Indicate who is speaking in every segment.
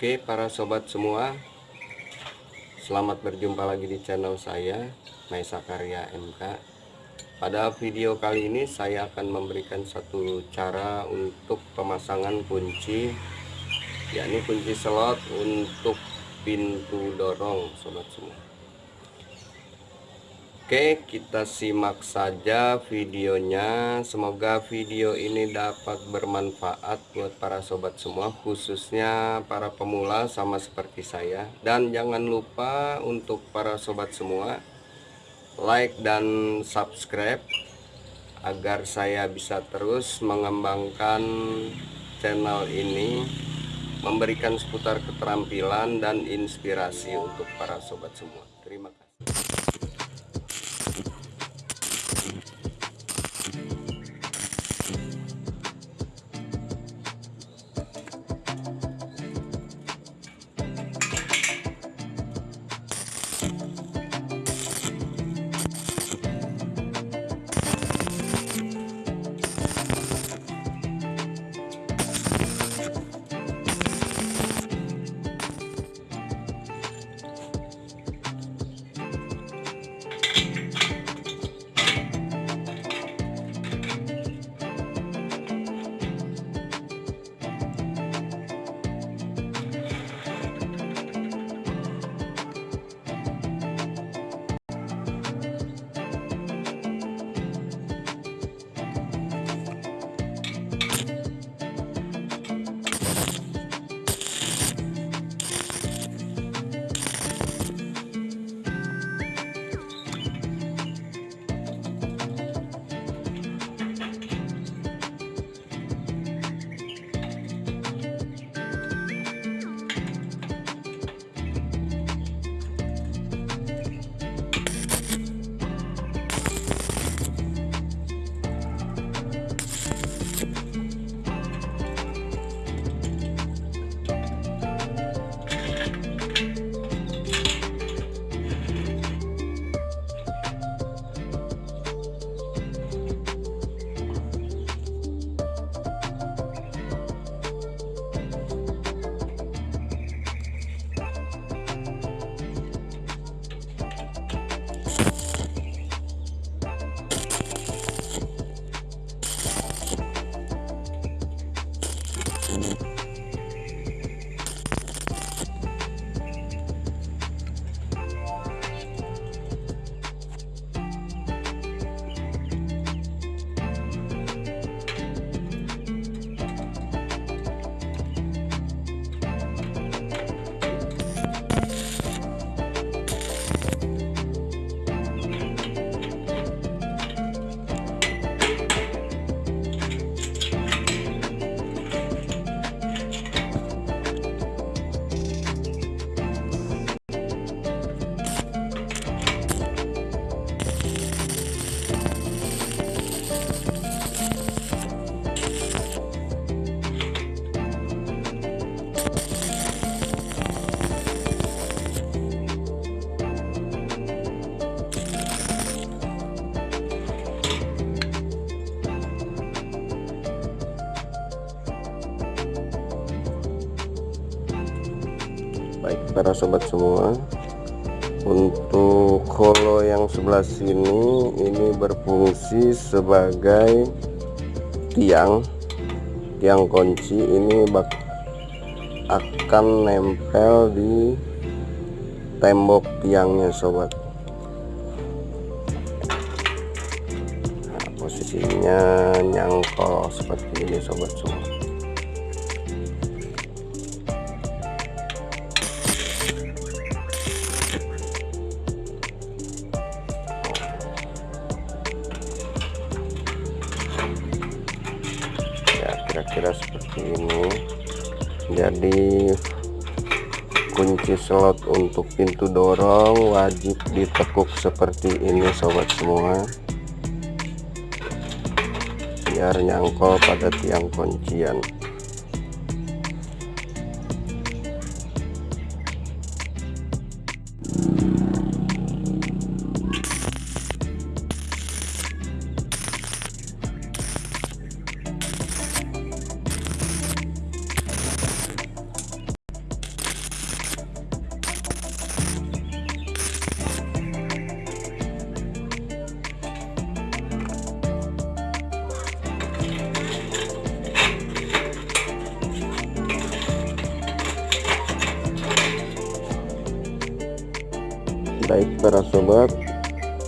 Speaker 1: Oke para sobat semua. Selamat berjumpa lagi di channel saya Maisa Karya MK Pada video kali ini saya akan memberikan satu cara untuk pemasangan kunci yakni kunci slot untuk pintu dorong sobat semua Oke kita simak saja videonya. Semoga video ini dapat bermanfaat buat para sobat semua Khususnya para pemula sama seperti saya. Dan jangan lupa untuk para sobat semua Like dan subscribe Agar saya bisa terus mengembangkan channel ini Memberikan seputar keterampilan dan inspirasi untuk para sobat semua. Terima kasih baik para sobat semua. Untuk holo yang sebelah sini ini berfungsi sebagai tiang. Tiang kunci ini bak akan nempel di tembok tiangnya sobat. Nah, posisinya nyangkol seperti ini sobat semua jadi kunci slot untuk pintu dorong wajib ditekuk seperti ini sobat semua. Biar nyangkol pada tiang kuncian baik para sobat.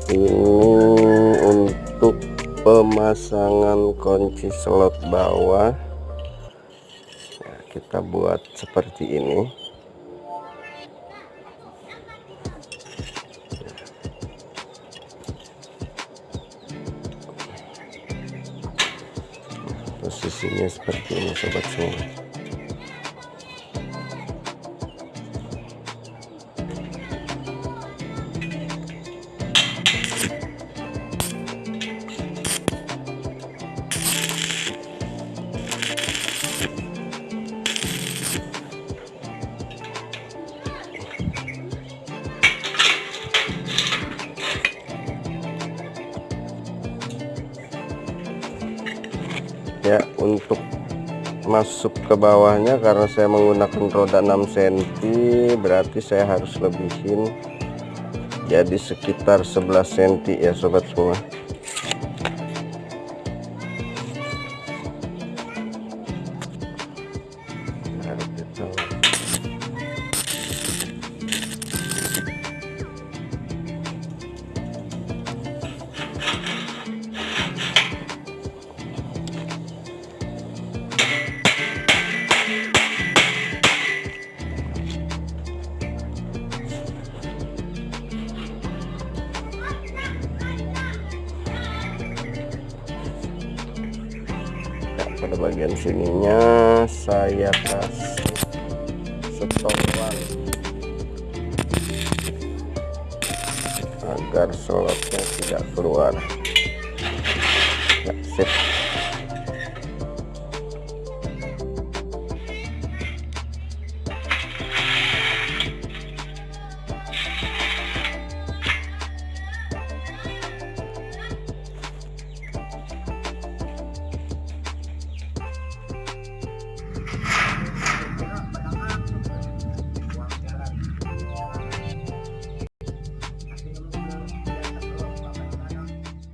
Speaker 1: Ini untuk pemasangan kunci slot bawah. Nah, kita buat seperti ini. Posisinya seperti ini sobat semua ya untuk masuk ke bawahnya karena saya menggunakan roda 6 cm berarti saya harus lebihin jadi sekitar 11 cm ya sobat semua pada bagian sininya saya kasih setoran agar slotnya tidak keluar. Ya, sip